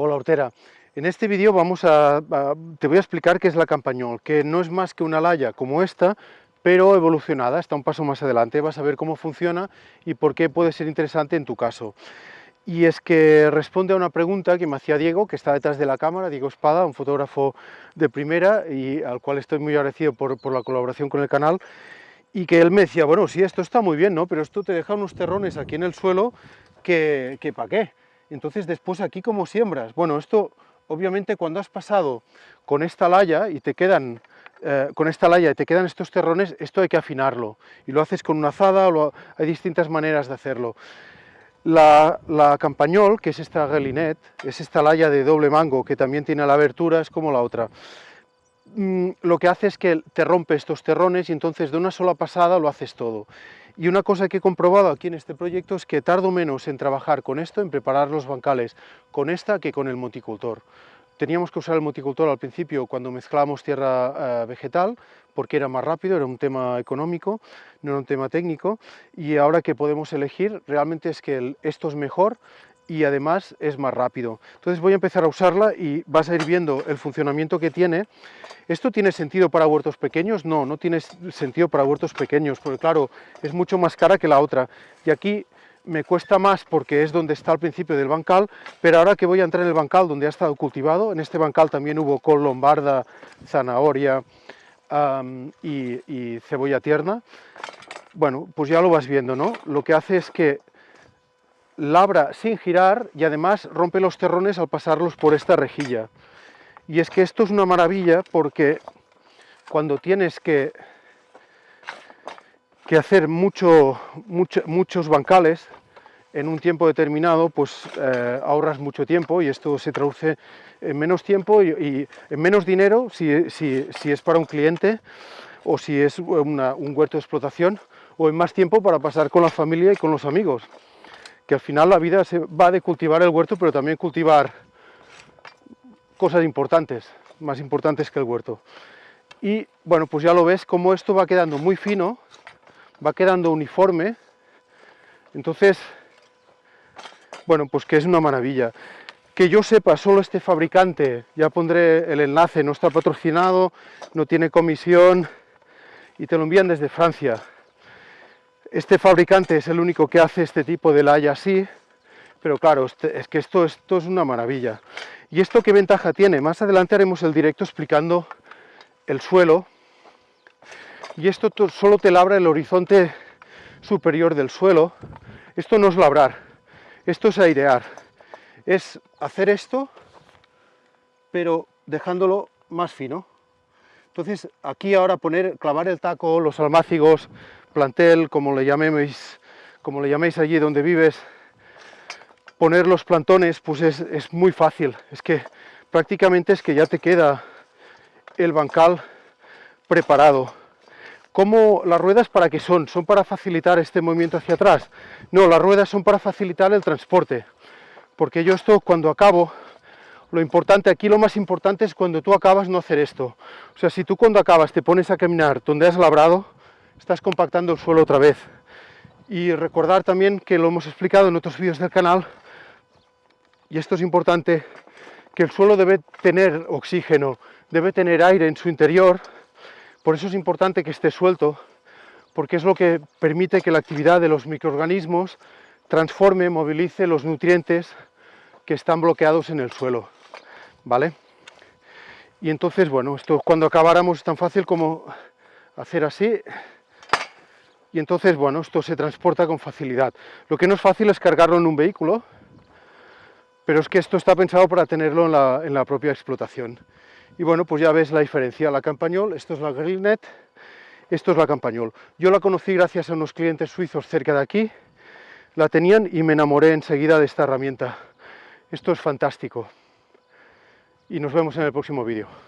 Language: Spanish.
Hola Hortera, en este vídeo vamos a, te voy a explicar qué es la campañol, que no es más que una laya como esta, pero evolucionada, está un paso más adelante, vas a ver cómo funciona y por qué puede ser interesante en tu caso. Y es que responde a una pregunta que me hacía Diego, que está detrás de la cámara, Diego Espada, un fotógrafo de primera y al cual estoy muy agradecido por, por la colaboración con el canal, y que él me decía, bueno, sí, esto está muy bien, ¿no? Pero esto te deja unos terrones aquí en el suelo que, que ¿para qué? Entonces después aquí como siembras. Bueno, esto obviamente cuando has pasado con esta laya y te quedan eh, con esta laya y te quedan estos terrones, esto hay que afinarlo. Y lo haces con una azada, hay distintas maneras de hacerlo. La, la, campañol, que es esta gelinet, es esta laya de doble mango que también tiene la abertura, es como la otra. Mm, lo que hace es que te rompe estos terrones y entonces de una sola pasada lo haces todo. Y una cosa que he comprobado aquí en este proyecto es que tardo menos en trabajar con esto, en preparar los bancales con esta que con el multicultor. Teníamos que usar el multicultor al principio cuando mezclábamos tierra uh, vegetal, porque era más rápido, era un tema económico, no era un tema técnico, y ahora que podemos elegir, realmente es que esto es mejor y además es más rápido. Entonces voy a empezar a usarla y vas a ir viendo el funcionamiento que tiene. ¿Esto tiene sentido para huertos pequeños? No, no tiene sentido para huertos pequeños, porque claro, es mucho más cara que la otra. Y aquí me cuesta más porque es donde está al principio del bancal, pero ahora que voy a entrar en el bancal donde ha estado cultivado, en este bancal también hubo col lombarda, zanahoria um, y, y cebolla tierna, bueno, pues ya lo vas viendo, ¿no? Lo que hace es que labra sin girar y además rompe los terrones al pasarlos por esta rejilla. Y es que esto es una maravilla porque cuando tienes que, que hacer mucho, mucho, muchos bancales en un tiempo determinado, pues eh, ahorras mucho tiempo y esto se traduce en menos tiempo y, en menos dinero si, si, si, es para un cliente o si es un huerto de explotación o en más tiempo para pasar con la familia y con los amigos que al final la vida se va de cultivar el huerto, pero también cultivar cosas importantes, más importantes que el huerto. Y bueno, pues ya lo ves como esto va quedando muy fino, va quedando uniforme, entonces, bueno, pues que es una maravilla. Que yo sepa, solo este fabricante, ya pondré el enlace, no está patrocinado, no tiene comisión, y te lo envían desde Francia. Este fabricante es el único que hace este tipo de laya así, pero claro, este, es que esto, esto es una maravilla. ¿Y esto qué ventaja tiene? Más adelante haremos el directo explicando el suelo, y esto solo te labra el horizonte superior del suelo. Esto no es labrar, esto es airear. Es hacer esto, pero dejándolo más fino. Entonces aquí ahora poner, clavar el taco, los almácigos, plantel, como le llaméis, como le llaméis allí donde vives, poner los plantones, pues es, muy fácil. Es que prácticamente es que ya te queda el bancal preparado. ¿Cómo las ruedas para qué son? ¿Son para facilitar este movimiento hacia atrás? No, las ruedas son para facilitar el transporte. Porque yo esto cuando acabo, lo importante, aquí lo más importante es cuando tú acabas no hacer esto. O sea, si tú cuando acabas te pones a caminar donde has labrado, estás compactando el suelo otra vez. Y recordar también que lo hemos explicado en otros vídeos del canal, y esto es importante, que el suelo debe tener oxígeno, debe tener aire en su interior, por eso es importante que esté suelto, porque es lo que permite que la actividad de los microorganismos transforme, movilice los nutrientes que están bloqueados en el suelo, ¿vale? Y entonces, bueno, esto cuando acabáramos es tan fácil como hacer así, y entonces, bueno, esto se transporta con facilidad. Lo que no es fácil es cargarlo en un vehículo, pero es que esto está pensado para tenerlo en la, propia explotación. Y bueno, pues ya ves la diferencia, la campañol, esto es la Grillnet, esto es la campañol. Yo la conocí gracias a unos clientes suizos cerca de aquí, la tenían y me enamoré enseguida de esta herramienta. Esto es fantástico. Y nos vemos en el próximo vídeo.